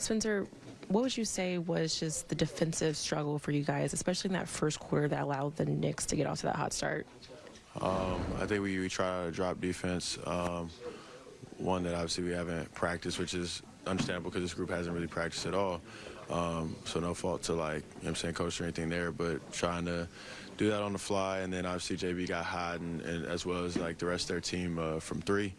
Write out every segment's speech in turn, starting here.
Spencer, what would you say was just the defensive struggle for you guys, especially in that first quarter that allowed the Knicks to get off to that hot start? Um, I think we, we try to drop defense. Um, one that obviously we haven't practiced, which is understandable because this group hasn't really practiced at all. Um, so no fault to like, you know I'm saying, coach or anything there, but trying to do that on the fly. And then obviously JB got hot and, and as well as like the rest of their team uh, from three.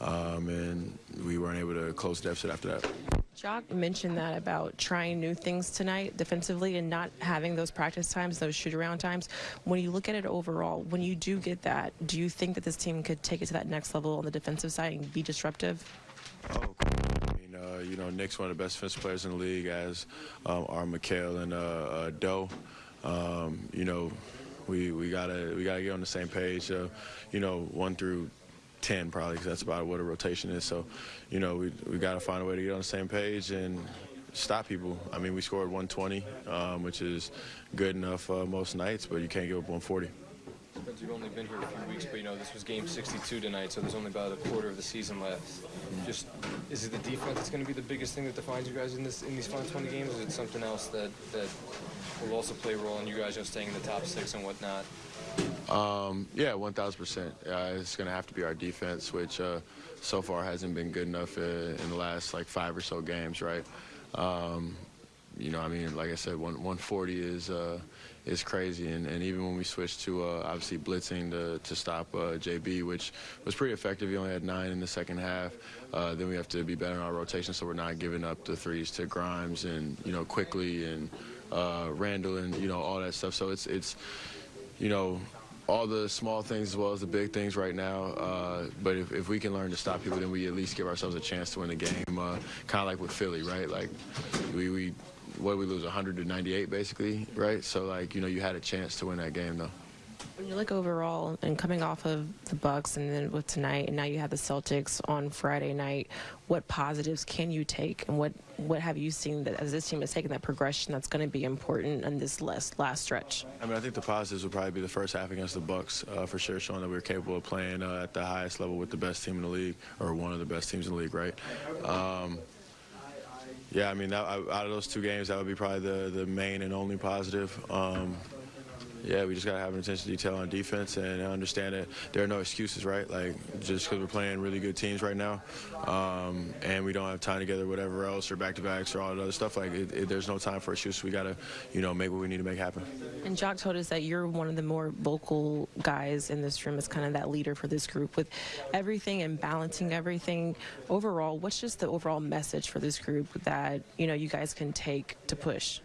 Um, and we weren't able to close deficit after that. Jacque mentioned that about trying new things tonight defensively and not having those practice times, those shoot around times. When you look at it overall, when you do get that, do you think that this team could take it to that next level on the defensive side and be disruptive? Oh, I mean, uh, you know, Nic's one of the best defensive players in the league, as um, are Mikal and uh, uh, Doe. Um, you know, we we gotta we gotta get on the same page. Uh, you know, one through 10 probably because that's about what a rotation is. So, you know, we, we got to find a way to get on the same page and stop people. I mean, we scored 120, um, which is good enough uh, most nights, but you can't give up 140. Spence, you've only been here a few weeks, but you know this was game 62 tonight, so there's only about a quarter of the season left. Just is it the defense that's going to be the biggest thing that defines you guys in this in these final 20 games? Or Is it something else that that will also play a role in you guys just staying in the top six and whatnot? Um, yeah, 1,000%. Uh, it's going to have to be our defense, which uh, so far hasn't been good enough uh, in the last like five or so games, right? Um, you know, I mean, like I said, one, 140 is uh, is crazy, and, and even when we switched to uh, obviously blitzing to, to stop uh, JB, which was pretty effective. He only had nine in the second half. Then we have to be better in our rotation, so we're not giving up the threes to Grimes and you know Quickley and Randle and you know all that stuff. So it's it's you know all the small things as well as the big things right now. Uh, but if, if we can learn to stop people, then we at least give ourselves a chance to win the game. Uh, kind of like with Philly, right? Like we, we what we lose 100 to 98 basically, right? So like you know you had a chance to win that game though. When you look overall and coming off of the Bucks and then with tonight, and now you have the Celtics on Friday night, what positives can you take, and what what have you seen that as this team has taken that progression that's going to be important in this last last stretch? I mean, I think the positives would probably be the first half against the Bucks uh, for sure, showing that we are capable of playing uh, at the highest level with the best team in the league, or one of the best teams in the league, right? Um, yeah, I mean, that, out of those two games, that would be probably the, the main and only positive. Um, yeah, we just got to have an attention to detail on defense and understand that there are no excuses, right? Like, just because we're playing really good teams right now um, and we don't have time together, whatever else, or back-to-backs or all that other stuff, like, it, it, there's no time for excuses. We got to, you know, make what we need to make happen. And Jacque told us that you're one of the more vocal guys in this room as kind of that leader for this group. With everything and balancing everything, overall, what's just the overall message for this group that, you know, you guys can take to push?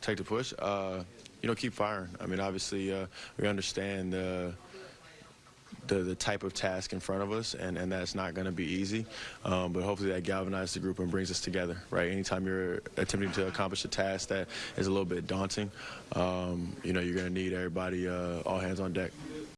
Take to push? Uh, you know, keep firing. I mean, obviously, uh, we understand the, the, the type of task in front of us, and, and that's not going to be easy. Um, but hopefully, that galvanizes the group and brings us together. Right? Anytime you're attempting to accomplish a task that is a little bit daunting, um, you know, you're going to need everybody, uh, all hands on deck.